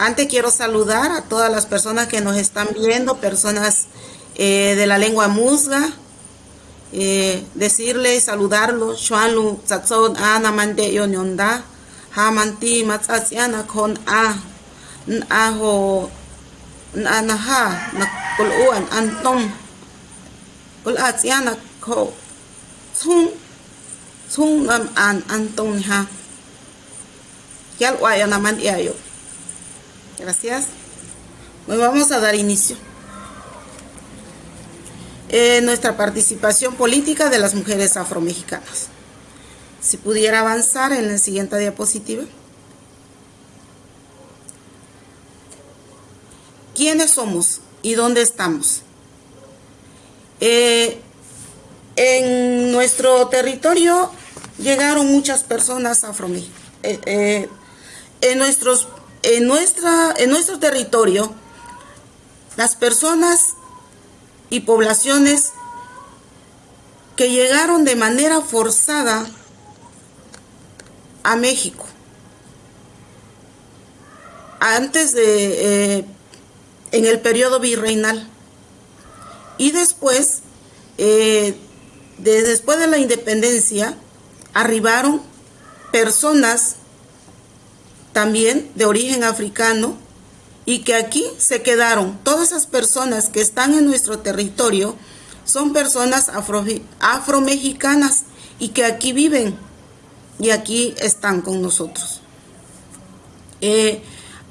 Antes quiero saludar a todas las personas que nos están viendo, personas eh, de la lengua musga, eh, decirles, saludarlos, Shuanlu, Tsatzon, Ana Mande Yonyonda, Hamanti, Matsatsiana, con A, Ajo, Anaha, Nakuluan, Anton, Kulatsiana, Ko, Tsung, Tsung An, Anton, Ha, Yalwaya Naman Yayo. Gracias. Pues vamos a dar inicio. Eh, nuestra participación política de las mujeres afromexicanas. Si pudiera avanzar en la siguiente diapositiva. ¿Quiénes somos y dónde estamos? Eh, en nuestro territorio llegaron muchas personas afromexicanas. Eh, en nuestros en, nuestra, en nuestro territorio, las personas y poblaciones que llegaron de manera forzada a México. Antes de, eh, en el periodo virreinal. Y después, eh, después de la independencia, arribaron personas también de origen africano y que aquí se quedaron. Todas esas personas que están en nuestro territorio son personas afro, afromexicanas y que aquí viven y aquí están con nosotros. Eh,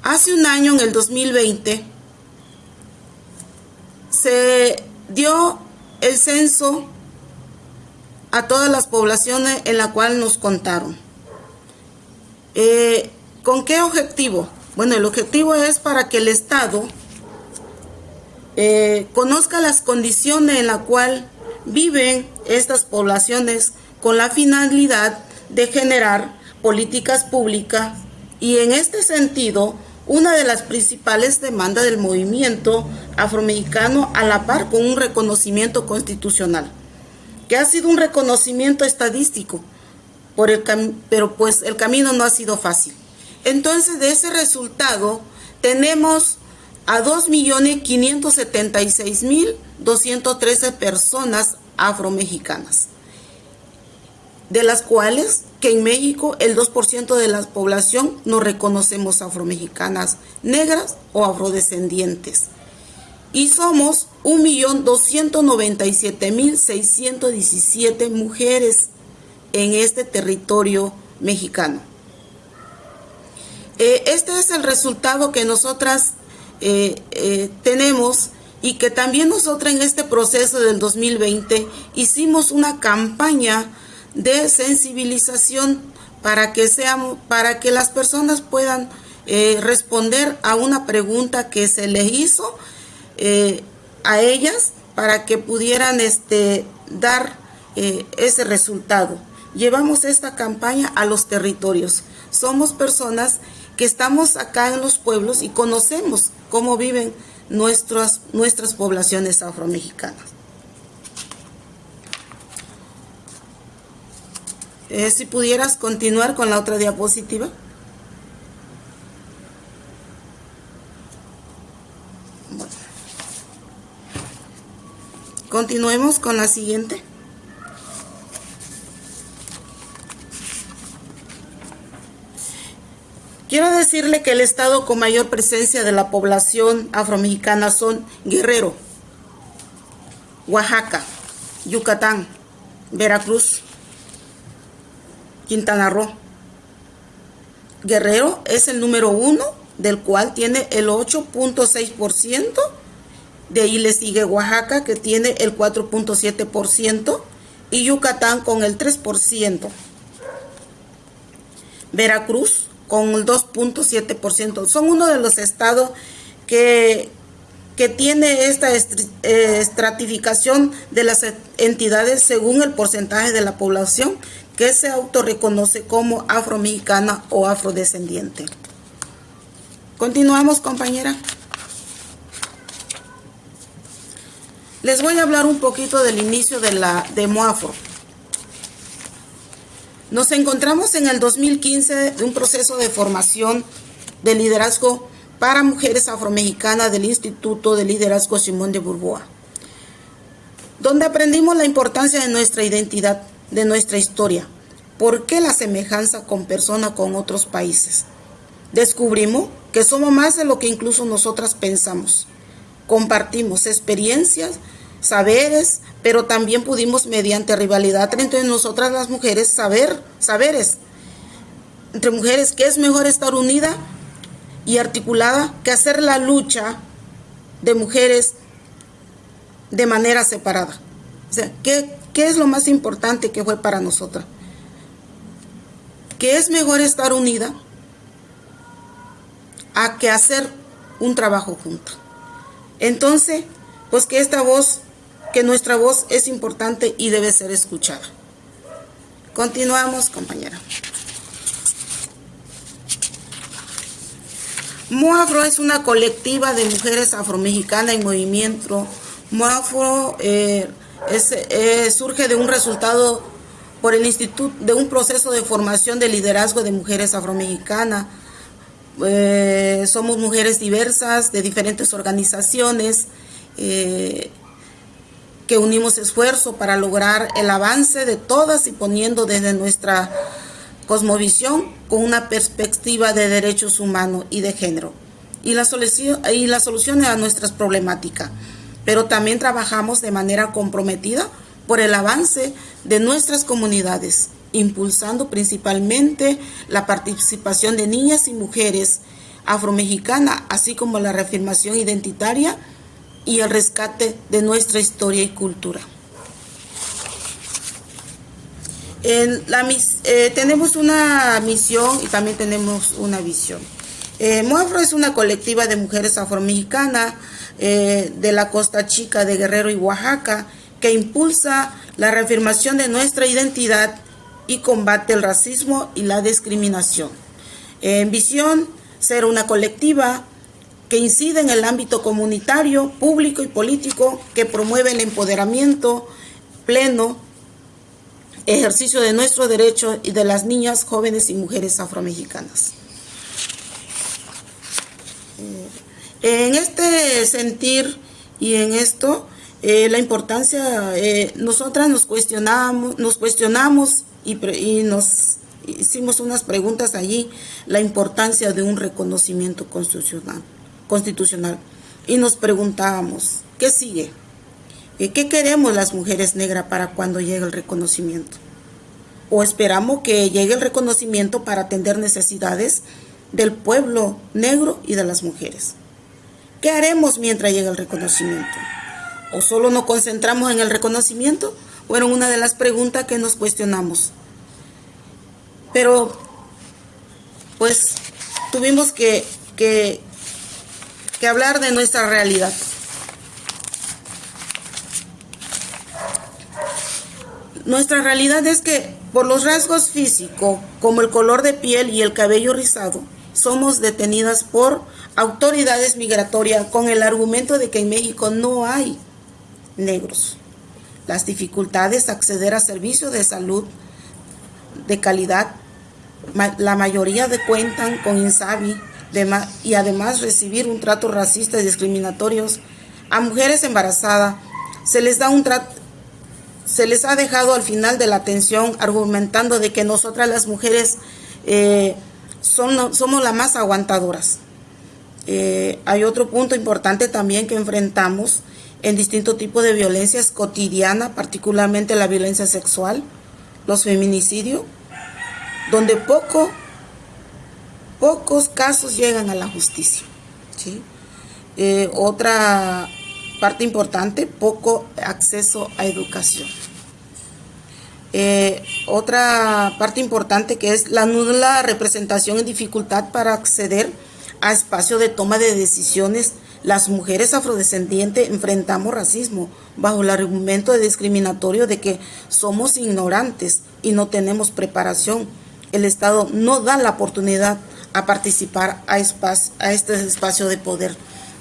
hace un año, en el 2020, se dio el censo a todas las poblaciones en la cual nos contaron. Eh, ¿Con qué objetivo? Bueno, el objetivo es para que el Estado eh, conozca las condiciones en las cuales viven estas poblaciones con la finalidad de generar políticas públicas y en este sentido una de las principales demandas del movimiento afromexicano a la par con un reconocimiento constitucional, que ha sido un reconocimiento estadístico, pero pues el camino no ha sido fácil. Entonces, de ese resultado, tenemos a 2.576.213 personas afromexicanas, de las cuales que en México el 2% de la población no reconocemos afromexicanas negras o afrodescendientes. Y somos 1.297.617 mujeres en este territorio mexicano. Eh, este es el resultado que nosotras eh, eh, tenemos y que también nosotras en este proceso del 2020 hicimos una campaña de sensibilización para que seamos, para que las personas puedan responder a una pregunta que se les hizo a ellas para que pudieran este, dar ese resultado. Llevamos esta campaña a los territorios. Somos personas que estamos acá en los pueblos y conocemos cómo viven nuestras, nuestras poblaciones afromexicanas. Eh, si pudieras continuar con la otra diapositiva. Continuemos con la siguiente. Quiero decirle que el estado con mayor presencia de la población afromexicana son Guerrero, Oaxaca, Yucatán, Veracruz, Quintana Roo. Guerrero es el número uno, del cual tiene el 8.6%. De ahí le sigue Oaxaca, que tiene el 4.7%, y Yucatán con el 3%. Veracruz con el 2.7%. Son uno de los estados que, que tiene esta eh, estratificación de las entidades según el porcentaje de la población que se autorreconoce como afromexicana o afrodescendiente. Continuamos, compañera. Les voy a hablar un poquito del inicio de la de. Nos encontramos en el 2015 de un proceso de formación de liderazgo para mujeres afromexicanas del Instituto de Liderazgo Simón de Burboa, donde aprendimos la importancia de nuestra identidad, de nuestra historia, por qué la semejanza con personas con otros países. Descubrimos que somos más de lo que incluso nosotras pensamos. Compartimos experiencias, saberes, pero también pudimos mediante rivalidad entre nosotras las mujeres saber, saberes. Entre mujeres que es mejor estar unida y articulada que hacer la lucha de mujeres de manera separada. O sea, ¿qué, qué es lo más importante que fue para nosotras? Que es mejor estar unida a que hacer un trabajo junto. Entonces, pues que esta voz, que nuestra voz es importante y debe ser escuchada. Continuamos, compañera. Moafro es una colectiva de mujeres afromexicanas en movimiento. Moafro eh, eh, surge de un resultado por el instituto de un proceso de formación de liderazgo de mujeres afromexicanas. Eh, somos mujeres diversas de diferentes organizaciones que unimos esfuerzo para lograr el avance de todas y poniendo desde nuestra cosmovisión con una perspectiva de derechos humanos y de género y la, solución, y la solución a nuestras problemáticas. Pero también trabajamos de manera comprometida por el avance de nuestras comunidades, impulsando principalmente la participación de niñas y mujeres afromexicanas, así como la reafirmación identitaria y el rescate de nuestra historia y cultura eh, tenemos una misión y también tenemos una visión. Eh, es una colectiva de mujeres afromexicanas eh, de la Costa Chica de Guerrero y Oaxaca que impulsa la reafirmación de nuestra identidad y combate el racismo y la discriminación. En visión, ser una colectiva que incide en el ámbito comunitario, público y político, que promueve el empoderamiento pleno ejercicio de nuestro derecho y de las niñas, jóvenes y mujeres afromexicanas. Eh, en este sentir y en esto, eh, la importancia, eh, nosotras nos cuestionamos, nos cuestionamos y, y, nos hicimos unas preguntas allí, la importancia de un reconocimiento constitucional, constitucional. Y nos preguntábamos, ¿qué sigue? ¿Qué queremos las mujeres negras para cuando llegue el reconocimiento? ¿O esperamos que llegue el reconocimiento para atender necesidades del pueblo negro y de las mujeres? ¿Qué haremos mientras llegue el reconocimiento? ¿O solo nos concentramos en el reconocimiento? Fueron una de las preguntas que nos cuestionamos. Pero, pues, tuvimos que, que, que hablar de nuestra realidad. Nuestra realidad es que por los rasgos físicos, como el color de piel y el cabello rizado, somos detenidas por autoridades migratorias con el argumento de que en México no hay negros. Las dificultades de acceder a servicios de salud de calidad, la mayoría de cuentan con INSABI y además recibir un trato racista y discriminatorio a mujeres embarazadas se les da un trato se les ha dejado al final de la atención argumentando de que nosotras las mujeres eh, son, somos las más aguantadoras. Eh, hay otro punto importante también que enfrentamos en distintos tipos de violencias cotidianas, particularmente la violencia sexual, los feminicidios, donde poco, pocos casos llegan a la justicia. Eh, otra parte importante, poco acceso a educación. Eh, otra parte importante que es la nula representación y dificultad para acceder a espacios de toma de decisiones. Las mujeres afrodescendientes enfrentamos racismo bajo el argumento de discriminatorio de que somos ignorantes y no tenemos preparación. El Estado no da la oportunidad a participar a, a este espacio de poder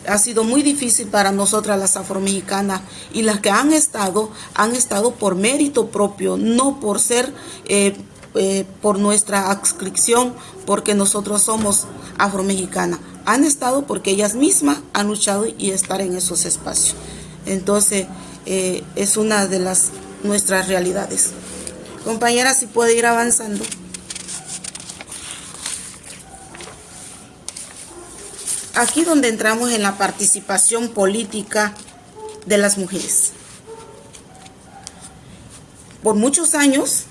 ha sido muy difícil para nosotras las afromexicanas y las que han estado, han estado por mérito propio, no por ser, eh, eh, por nuestra adscripción, porque nosotros somos afromexicanas. han estado porque ellas mismas han luchado y estar en esos espacios. Entonces, eh, es una de las nuestras realidades. Compañera, si puede ir avanzando. Aquí donde entramos en la participación política de las mujeres. Por muchos años,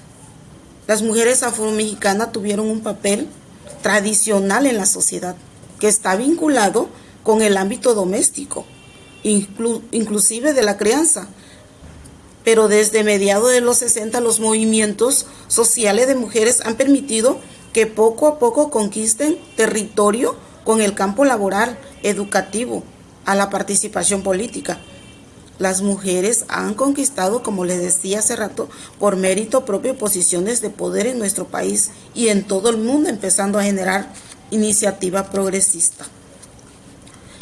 las mujeres afromexicanas tuvieron un papel tradicional en la sociedad que está vinculado con el ámbito doméstico, inclusive de la crianza. Pero desde mediados de los 60 los movimientos sociales de mujeres han permitido que poco a poco conquisten territorio con el campo laboral, educativo, a la participación política. Las mujeres han conquistado, como les decía hace rato, por mérito propio posiciones de poder en nuestro país y en todo el mundo, empezando a generar iniciativa progresista.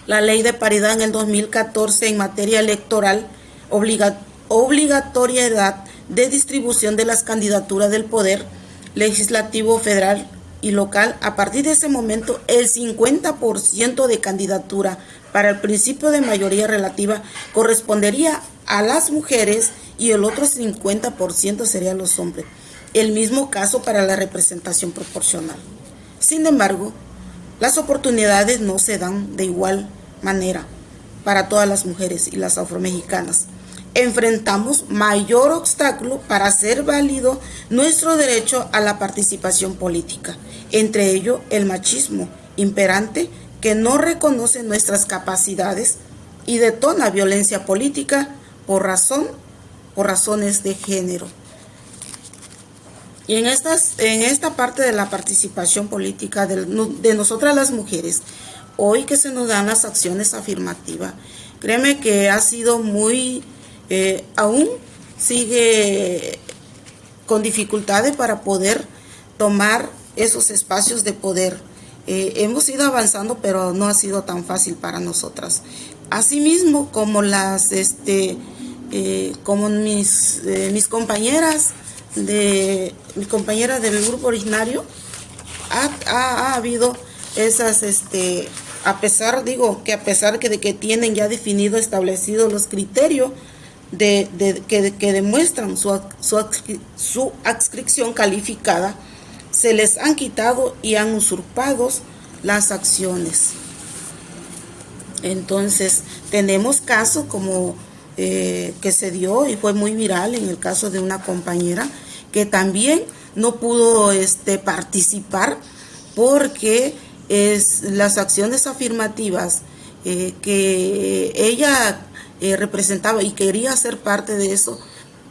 La ley de paridad en el 2014 en materia electoral obliga, obligatoriedad de distribución de las candidaturas del poder legislativo federal y local, a partir de ese momento el 50% de candidatura para el principio de mayoría relativa correspondería a las mujeres y el otro 50% serían los hombres. El mismo caso para la representación proporcional. Sin embargo, las oportunidades no se dan de igual manera para todas las mujeres y las afromexicanas. Enfrentamos mayor obstáculo para hacer válido nuestro derecho a la participación política, entre ello el machismo imperante que no reconoce nuestras capacidades y detona violencia política por razón por razones de género. Y en, estas, en esta parte de la participación política de, de nosotras las mujeres, hoy que se nos dan las acciones afirmativas, créeme que ha sido muy, eh, aún sigue con dificultades para poder tomar esos espacios de poder eh, hemos ido avanzando, pero no ha sido tan fácil para nosotras. Asimismo, como las, este, eh, como mis, mis compañeras de, mi compañera del grupo originario, ha, habido esas, este, a pesar, digo, que a pesar que de que tienen ya definido, establecidos los criterios de, que, que, demuestran su, su, su adscripción calificada, se les han quitado y han usurpado las acciones. Entonces, tenemos casos como eh, que se dio y fue muy viral en el caso de una compañera que también no pudo este, participar porque es, las acciones afirmativas eh, que ella eh, representaba y quería ser parte de eso,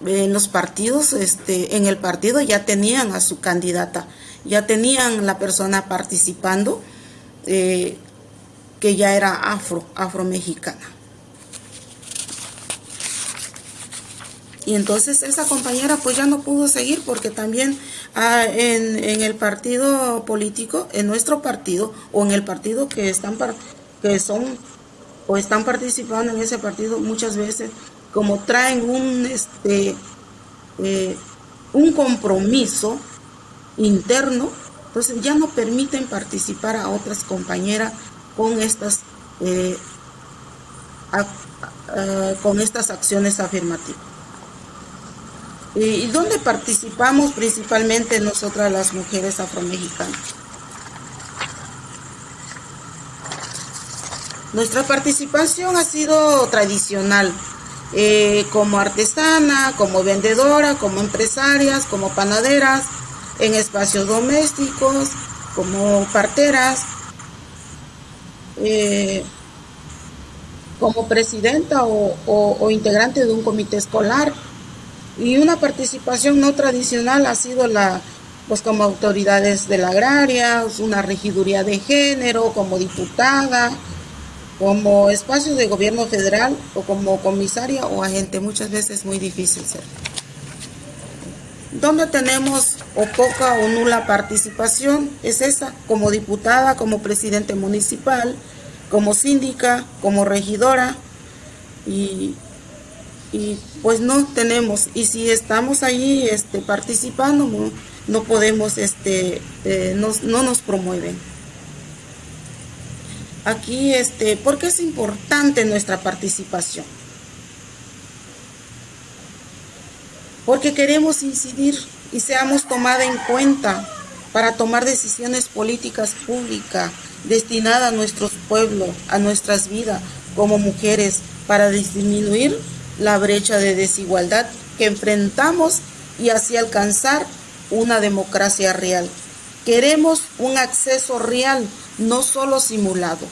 en los partidos, este, en el partido ya tenían a su candidata, ya tenían la persona participando eh, que ya era afro, afro-mexicana. Y entonces esa compañera pues ya no pudo seguir porque también ah, en, el partido político, en nuestro partido o en el partido que están que son o están participando en ese partido muchas veces como traen un, este, eh, un compromiso interno, entonces ya no permiten participar a otras compañeras con estas, eh, con estas acciones afirmativas. ¿Y dónde participamos principalmente nosotras las mujeres afromexicanas? Nuestra participación ha sido tradicional, eh, como artesana, como vendedora, como empresarias, como panaderas, en espacios domésticos, como parteras, eh, como presidenta o, integrante de un comité escolar. Y una participación no tradicional ha sido la, pues como autoridades de la agraria, una regiduría de género, como diputada, como espacio de gobierno federal o como comisaria o agente. Muchas veces es muy difícil ser. ¿Dónde tenemos o poca o nula participación? Es esa, como diputada, como presidente municipal, como síndica, como regidora. Y, pues no tenemos. Y si estamos ahí este, participando, no, podemos, este, eh, no nos promueven. Aquí, este, ¿por qué es importante nuestra participación? Porque queremos incidir y seamos tomada en cuenta para tomar decisiones políticas públicas destinadas a nuestros pueblos, a nuestras vidas como mujeres, para disminuir la brecha de desigualdad que enfrentamos y así alcanzar una democracia real. Queremos un acceso real, no solo simulado.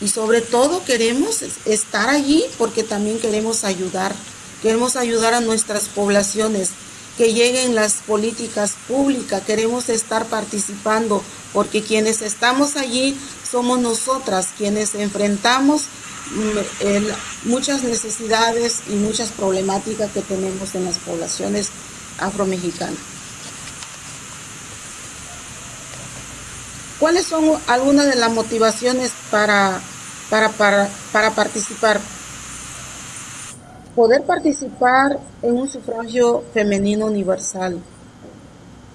Y sobre todo queremos estar allí porque también queremos ayudar. Queremos ayudar a nuestras poblaciones, que lleguen las políticas públicas, queremos estar participando porque quienes estamos allí somos nosotras quienes enfrentamos mm, muchas necesidades y muchas problemáticas que tenemos en las poblaciones afromexicanas. ¿Cuáles son algunas de las motivaciones para, para, para, para participar? Poder participar en un sufragio femenino universal.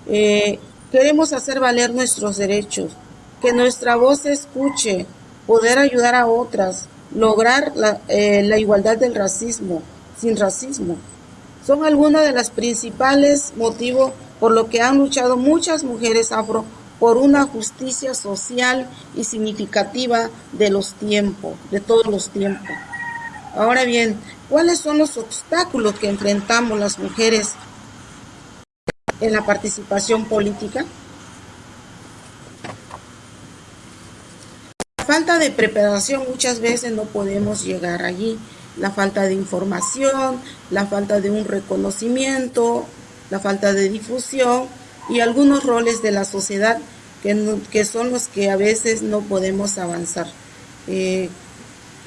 Eh, queremos hacer valer nuestros derechos, que nuestra voz se escuche, poder ayudar a otras, lograr la, eh, la igualdad del racismo, sin racismo. Son algunos de los principales motivos por lo que han luchado muchas mujeres afro por una justicia social y significativa de los tiempos, de todos los tiempos. Ahora bien, ¿cuáles son los obstáculos que enfrentamos las mujeres en la participación política? La falta de preparación muchas veces no podemos llegar allí. La falta de información, la falta de un reconocimiento, la falta de difusión y algunos roles de la sociedad que, que son los que a veces no podemos avanzar. Eh,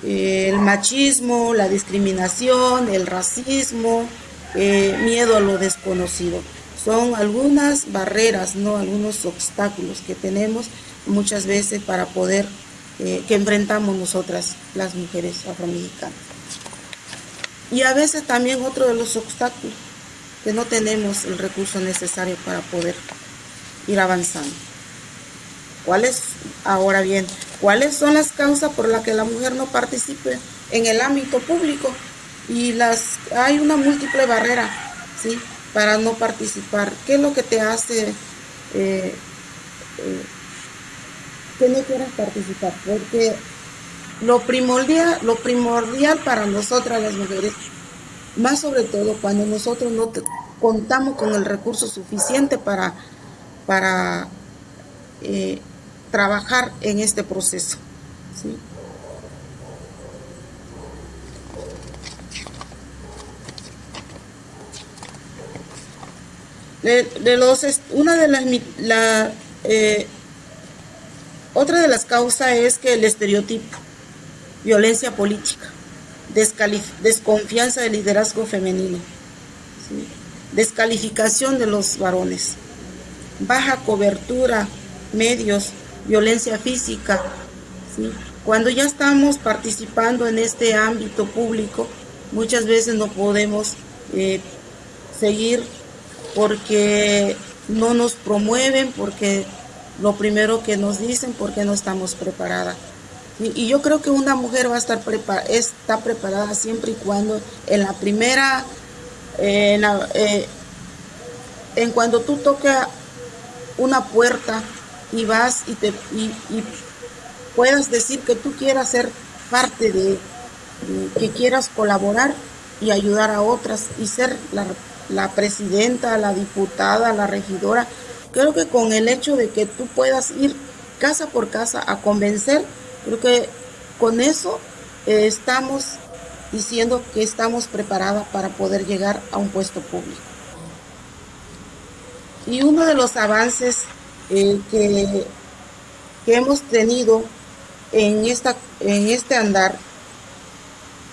el machismo, la discriminación, el racismo, eh, miedo a lo desconocido. Son algunas barreras, no algunos obstáculos que tenemos muchas veces para poder, eh, que enfrentamos nosotras, las mujeres afroamericanas. Y a veces también otro de los obstáculos, que no tenemos el recurso necesario para poder ir avanzando. ¿Cuáles, ahora bien, cuáles son las causas por las que la mujer no participe en el ámbito público? Y las hay una múltiple barrera, ¿sí? Para no participar. ¿Qué es lo que te hace eh, eh, que no quieras participar? Porque lo primordial, lo primordial para nosotras las mujeres, más sobre todo cuando nosotros no contamos con el recurso suficiente para, para eh, trabajar en este proceso. De, los, una de las, la, eh, otra de las causas es que el estereotipo, violencia política, desconfianza del liderazgo femenino, descalificación de los varones, baja cobertura, medios, violencia física. Cuando ya estamos participando en este ámbito público, muchas veces no podemos eh, seguir porque no nos promueven, porque lo primero que nos dicen, porque no estamos preparadas. Y, yo creo que una mujer va a estar preparada, está preparada siempre y cuando en la primera, eh, en cuando tú tocas una puerta y vas y, te, y, puedas decir que tú quieras ser parte de, que quieras colaborar y ayudar a otras y ser la, la presidenta, la diputada, la regidora. Creo que con el hecho de que tú puedas ir casa por casa a convencer, creo que con eso eh, estamos diciendo que estamos preparadas para poder llegar a un puesto público. Y uno de los avances eh, que, hemos tenido en, esta, en este andar,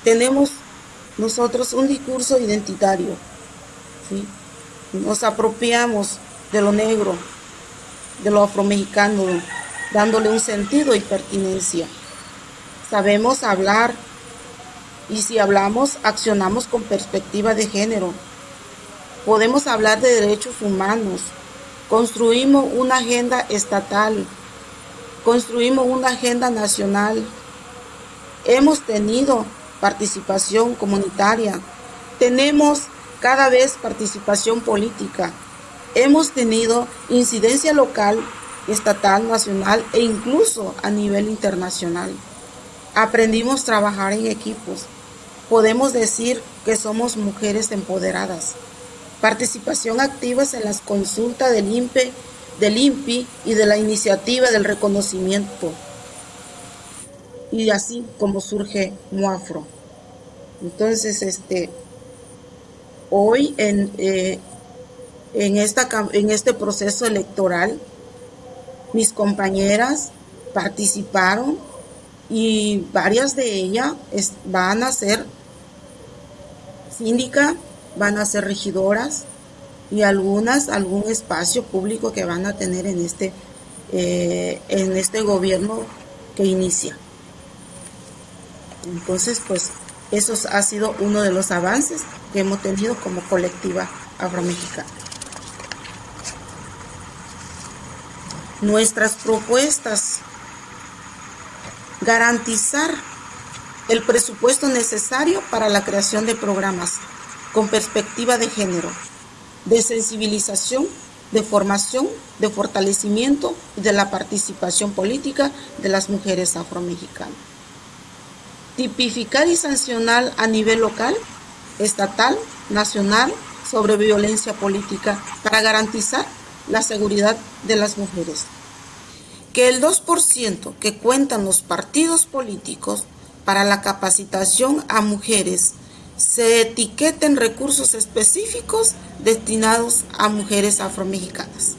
tenemos nosotros un discurso identitario. Nos apropiamos de lo negro, de lo afromexicano, dándole un sentido y pertinencia. Sabemos hablar y si hablamos, accionamos con perspectiva de género. Podemos hablar de derechos humanos, construimos una agenda estatal, construimos una agenda nacional, hemos tenido participación comunitaria, tenemos cada vez participación política, hemos tenido incidencia local, estatal, nacional e incluso a nivel internacional. Aprendimos a trabajar en equipos. Podemos decir que somos mujeres empoderadas. Participación activa en las consultas del INPE, del INPI y de la iniciativa del reconocimiento. Y así como surge Muafro. Entonces, este, hoy en, eh, en, esta, en este proceso electoral, mis compañeras participaron y varias de ellas van a ser síndica, van a ser regidoras y algunas algún espacio público que van a tener en este, eh, en este gobierno que inicia. Entonces, pues eso ha sido uno de los avances que hemos tenido como colectiva afromexicana. Nuestras propuestas, garantizar el presupuesto necesario para la creación de programas con perspectiva de género, de sensibilización, de formación, de fortalecimiento y de la participación política de las mujeres afromexicanas. Tipificar y sancionar a nivel local, estatal, nacional sobre violencia política para garantizar la seguridad de las mujeres. Que el 2% que cuentan los partidos políticos para la capacitación a mujeres se etiqueten recursos específicos destinados a mujeres afromexicanas.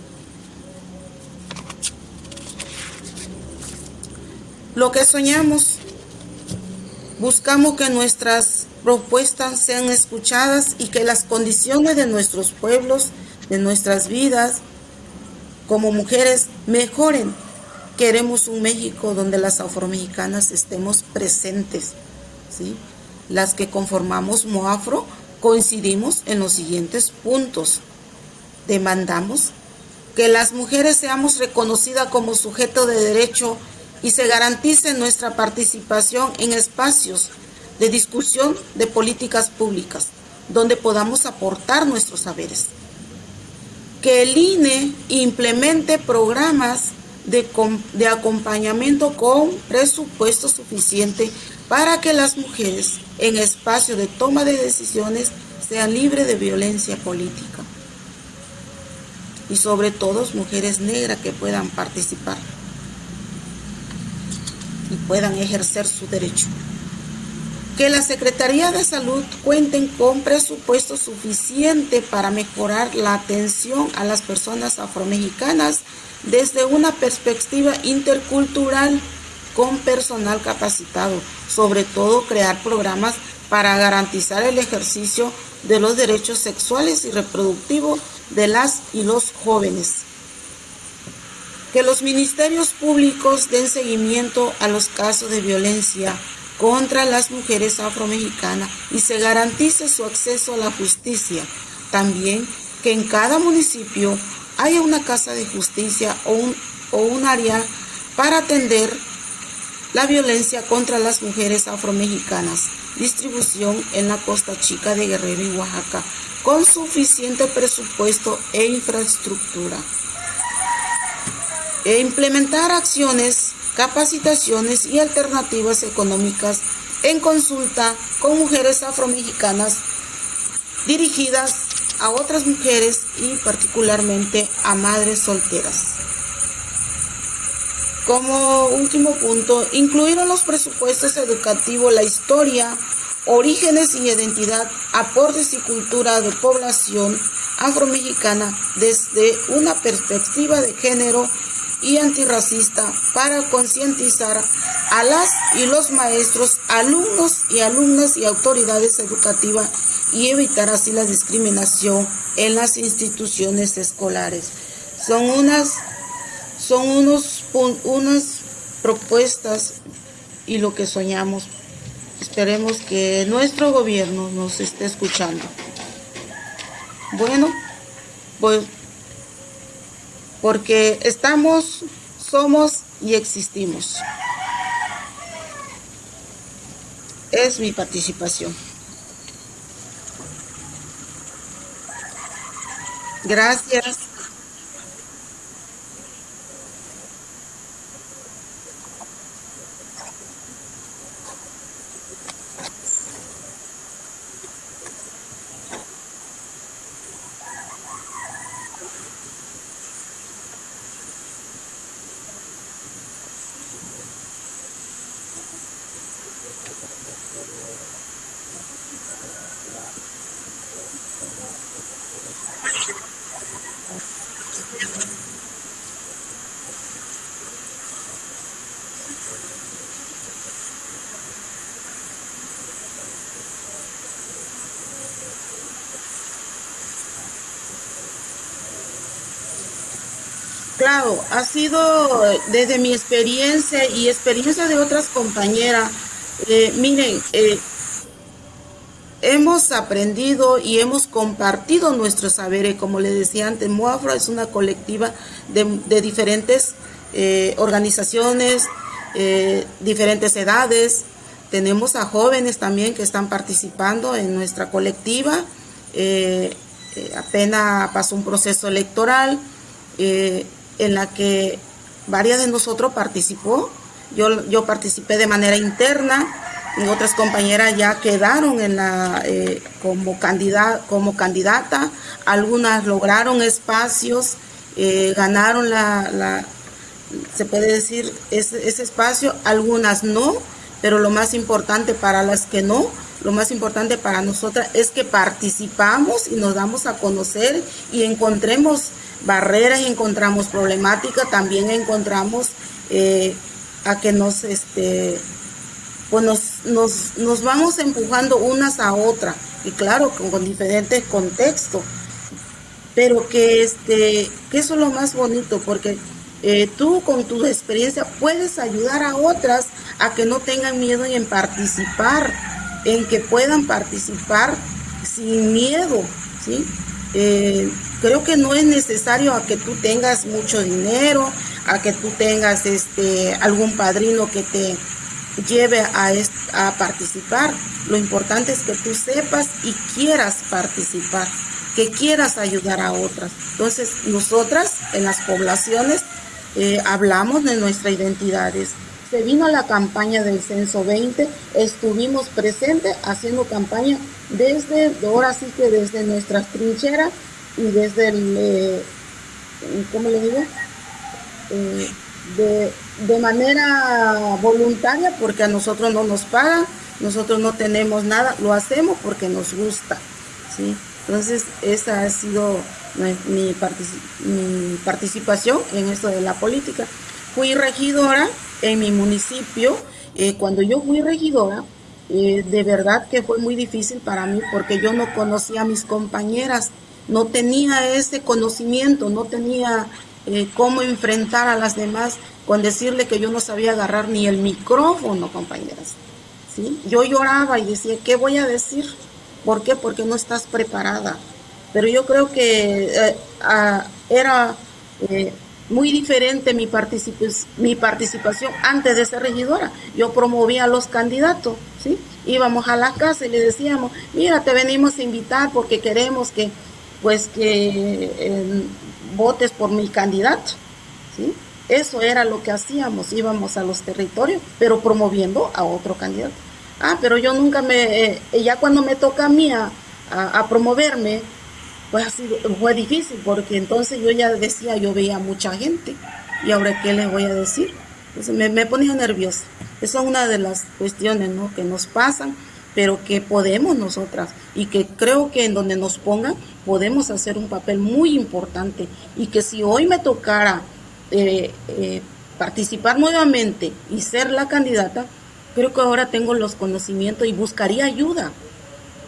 Lo que soñamos, buscamos que nuestras propuestas sean escuchadas y que las condiciones de nuestros pueblos, de nuestras vidas como mujeres mejoren. Queremos un México donde las afromexicanas estemos presentes, ¿sí? las que conformamos Moafro, coincidimos en los siguientes puntos. Demandamos que las mujeres seamos reconocidas como sujeto de derecho y se garantice nuestra participación en espacios de discusión de políticas públicas, donde podamos aportar nuestros saberes. Que el INE implemente programas de, acompañamiento con presupuesto suficiente para que las mujeres en espacio de toma de decisiones sean libres de violencia política. Y sobre todo mujeres negras que puedan participar y puedan ejercer su derecho. Que la Secretaría de Salud cuenten con presupuesto suficiente para mejorar la atención a las personas afromexicanas desde una perspectiva intercultural con personal capacitado, sobre todo crear programas para garantizar el ejercicio de los derechos sexuales y reproductivos de las y los jóvenes. Que los ministerios públicos den seguimiento a los casos de violencia contra las mujeres afromexicanas y se garantice su acceso a la justicia. También que en cada municipio haya una casa de justicia o un, o un área para atender la violencia contra las mujeres afromexicanas, distribución en la costa chica de Guerrero y Oaxaca, con suficiente presupuesto e infraestructura. E implementar acciones, capacitaciones y alternativas económicas en consulta con mujeres afromexicanas dirigidas a otras mujeres y particularmente a madres solteras. Como último punto, incluir en los presupuestos educativos la historia, orígenes y identidad, aportes y cultura de población afromexicana desde una perspectiva de género y antirracista para concientizar a las y los maestros, alumnos y alumnas y autoridades educativas y evitar así la discriminación en las instituciones escolares. Son unas son unos, unas propuestas y lo que soñamos. Esperemos que nuestro gobierno nos esté escuchando. Bueno, pues porque estamos, somos y existimos. Es mi participación. Gracias. Claro, ha sido desde mi experiencia y experiencia de otras compañeras. Eh, miren, eh, hemos aprendido y hemos compartido nuestros saberes. Como les decía antes, Moafra es una colectiva de, diferentes eh, organizaciones, diferentes edades. Tenemos a jóvenes también que están participando en nuestra colectiva. apenas pasó un proceso electoral en la que varias de nosotros participó. Yo, yo participé de manera interna, y otras compañeras ya quedaron en la, eh, como, candidata, como candidata, algunas lograron espacios, eh, ganaron la, la, se puede decir, ese, ese espacio, algunas no, pero lo más importante para las que no, lo más importante para nosotras es que participamos y nos damos a conocer y encontremos barreras encontramos problemática, también encontramos eh, a que nos, este, pues nos, nos, vamos empujando unas a otras, y claro, con, diferentes contextos, pero que, este, que eso es lo más bonito, porque eh, tú con tu experiencia puedes ayudar a otras a que no tengan miedo en participar, en que puedan participar sin miedo, ¿sí? Eh, creo que no es necesario que tú tengas mucho dinero, a que tú tengas este algún padrino que te lleve a, a participar. Lo importante es que tú sepas y quieras participar, que quieras ayudar a otras. Entonces, nosotras en las poblaciones eh, hablamos de nuestras identidades. Se vino la campaña del Censo 20, estuvimos presentes haciendo campaña desde, ahora sí que desde nuestras trincheras y desde el, eh, ¿cómo le digo? Eh, de, de, manera voluntaria porque a nosotros no nos pagan, nosotros no tenemos nada, lo hacemos porque nos gusta, ¿sí? Entonces, esa ha sido mi, participación en esto de la política. Fui regidora en mi municipio, eh, cuando yo fui regidora, de verdad que fue muy difícil para mí porque yo no conocía a mis compañeras, no tenía ese conocimiento, no tenía eh, cómo enfrentar a las demás con decirle que yo no sabía agarrar ni el micrófono, compañeras. ¿sí? Yo lloraba y decía, ¿qué voy a decir? ¿Por qué? Porque no estás preparada. Pero yo creo que eh, era muy diferente mi, mi participación antes de ser regidora. Yo promovía a los candidatos, ¿sí? Íbamos a la casa y le decíamos, mira, te venimos a invitar porque queremos que, pues, que em, votes por mi candidato, ¿sí? Eso era lo que hacíamos, íbamos a los territorios, pero promoviendo a otro candidato. Ah, pero yo nunca me, eh, ya cuando me toca a mí a, promoverme, pues así fue difícil porque entonces yo ya decía, yo veía mucha gente y ahora qué les voy a decir. Entonces me, me ponía nerviosa. Esa es una de las cuestiones ¿no? que nos pasan, pero que podemos nosotras y que creo que en donde nos pongan podemos hacer un papel muy importante y que si hoy me tocara eh, eh, participar nuevamente y ser la candidata, creo que ahora tengo los conocimientos y buscaría ayuda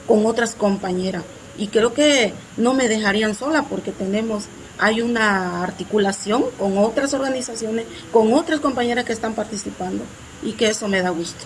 con otras compañeras y creo que no me dejarían sola porque tenemos hay una articulación con otras organizaciones, con otras compañeras que están participando y que eso me da gusto.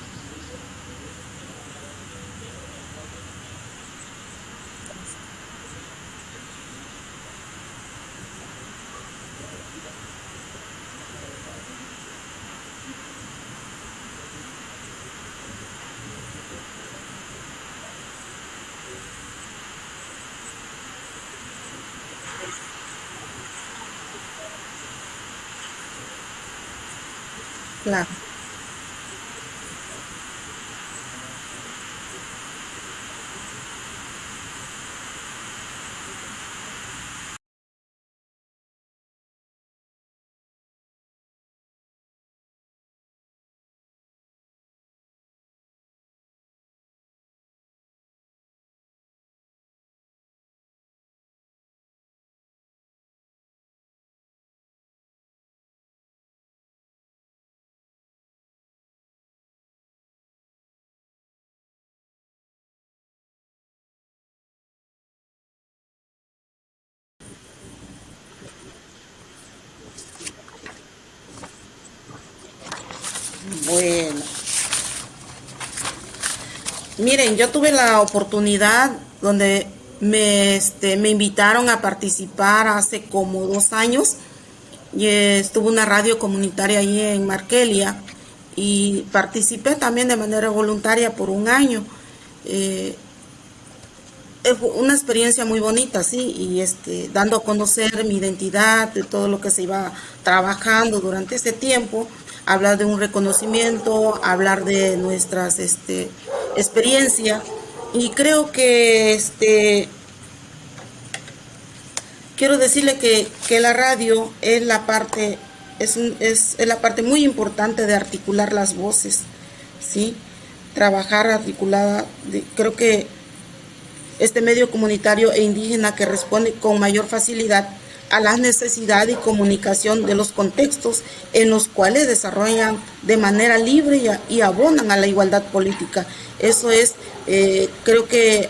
Claro. Bueno. Miren, yo tuve la oportunidad donde me, este, me invitaron a participar hace como dos años. Y estuvo una radio comunitaria ahí en Markelia y participé también de manera voluntaria por un año. Eh, una experiencia muy bonita, sí, y este, dando a conocer mi identidad, de todo lo que se iba trabajando durante ese tiempo, hablar de un reconocimiento, hablar de nuestras este, experiencias, y creo que este, quiero decirle que, que la radio es la parte es, es, es, la parte muy importante de articular las voces, ¿sí? Trabajar articulada, creo que este medio comunitario e indígena que responde con mayor facilidad a la necesidad y comunicación de los contextos en los cuales desarrollan de manera libre y, abonan a la igualdad política. Eso es, eh, creo que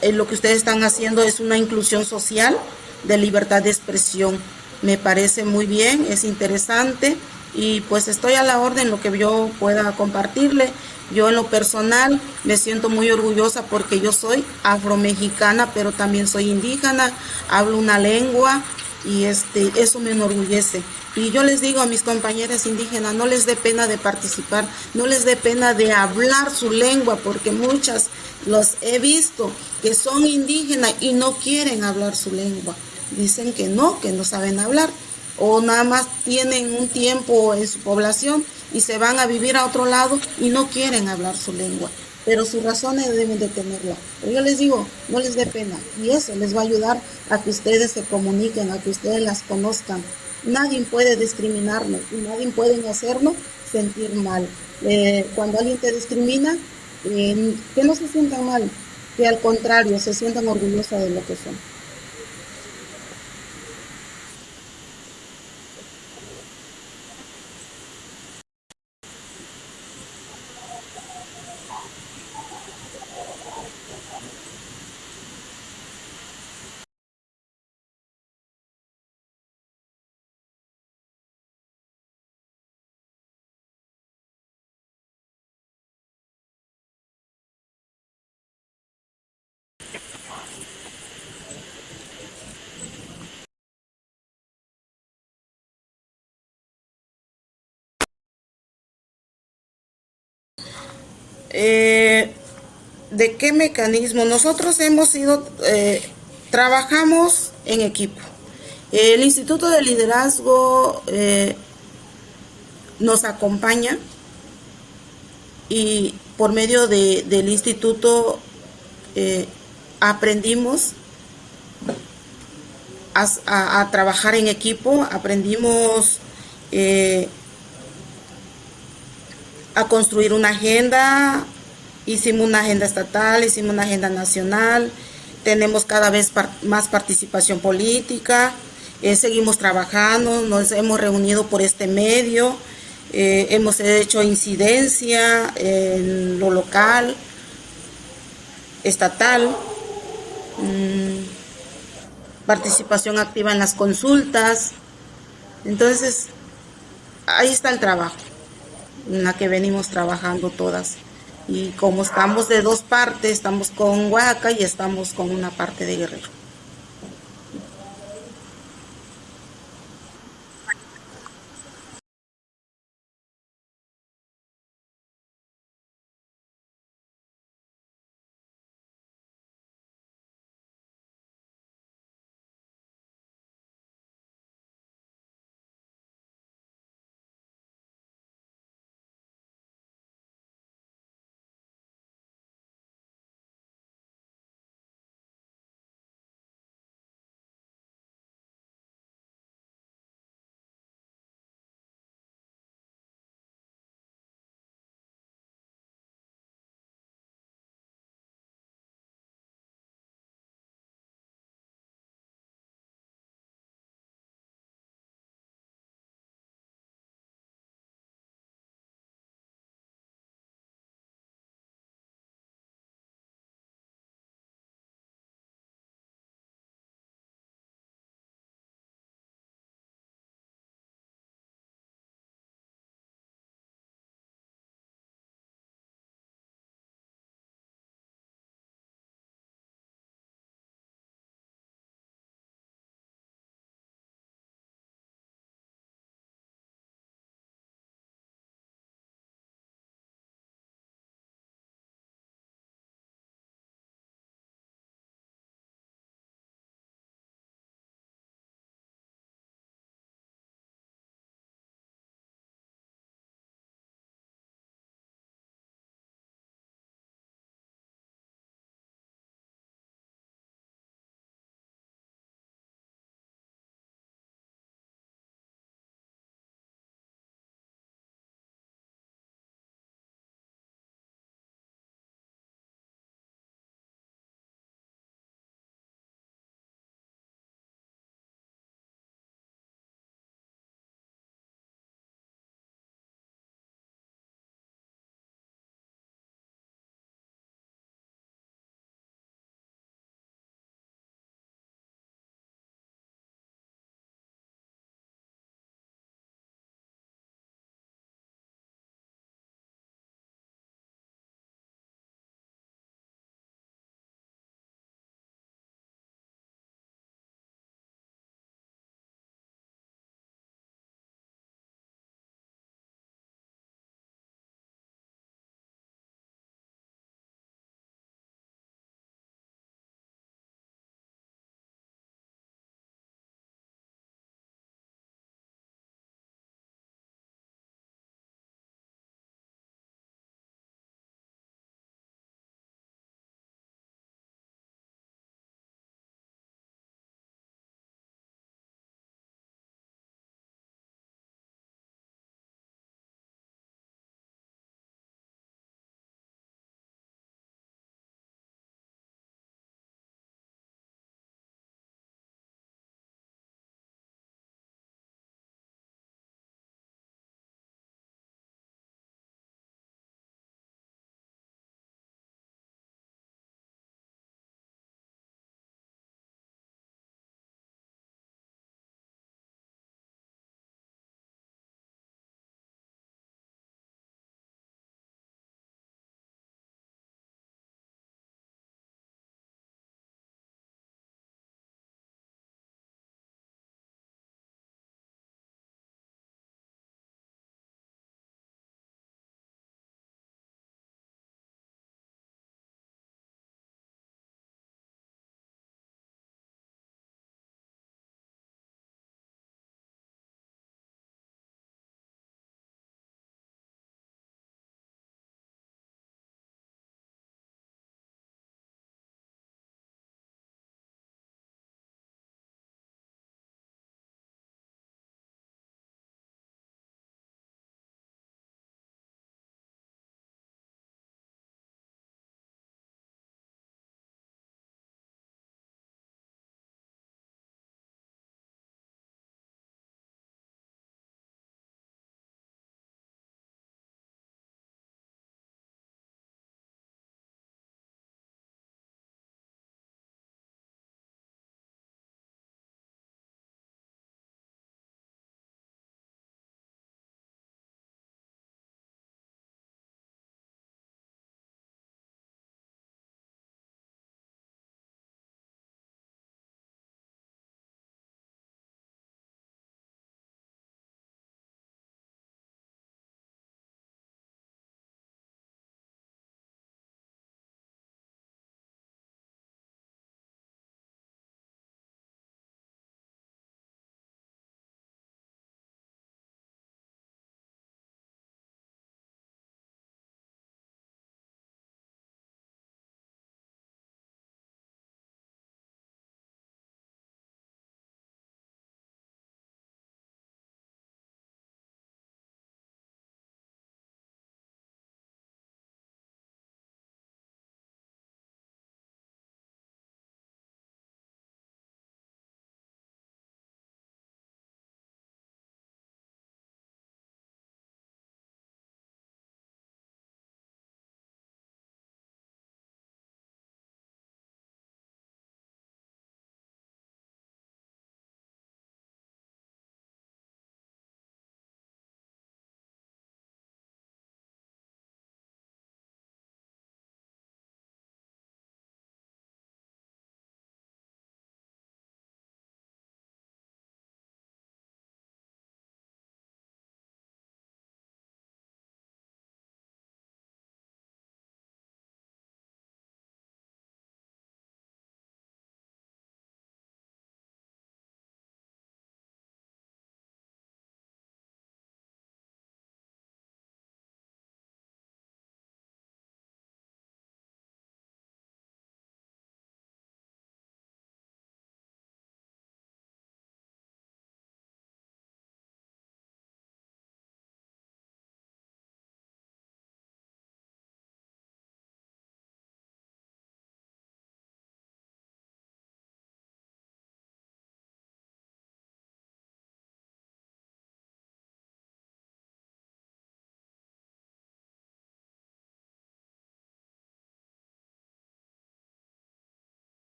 eh, lo que ustedes están haciendo es una inclusión social de libertad de expresión. Me parece muy bien, es interesante y pues estoy a la orden lo que yo pueda compartirle. Yo en lo personal me siento muy orgullosa porque yo soy afromexicana, pero también soy indígena, hablo una lengua y este eso me enorgullece. Y yo les digo a mis compañeras indígenas, no les dé pena de participar, no les dé pena de hablar su lengua, porque muchas los he visto que son indígenas y no quieren hablar su lengua. Dicen que no, que no saben hablar o nada más tienen un tiempo en su población y se van a vivir a otro lado y no quieren hablar su lengua, pero sus razones deben de tenerla. Pero yo les digo, no les dé pena y eso les va a ayudar a que ustedes se comuniquen, a que ustedes las conozcan. Nadie puede discriminarnos y nadie puede hacernos sentir mal. Eh, cuando alguien te discrimina, eh, que no se sientan mal, que al contrario se sientan orgullosas de lo que son. Eh, ¿De qué mecanismo? Nosotros hemos ido, eh, trabajamos en equipo. El Instituto de Liderazgo eh, nos acompaña y por medio de, del instituto aprendimos a, a, trabajar en equipo, aprendimos a construir una agenda, hicimos una agenda estatal, hicimos una agenda nacional, tenemos cada vez más participación política, eh, seguimos trabajando, nos hemos reunido por este medio, eh, hemos hecho incidencia en lo local, estatal, mmm, participación activa en las consultas, entonces ahí está el trabajo en la que venimos trabajando todas. Y como estamos de dos partes, estamos con Oaxaca y estamos con una parte de Guerrero.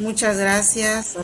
Muchas gracias.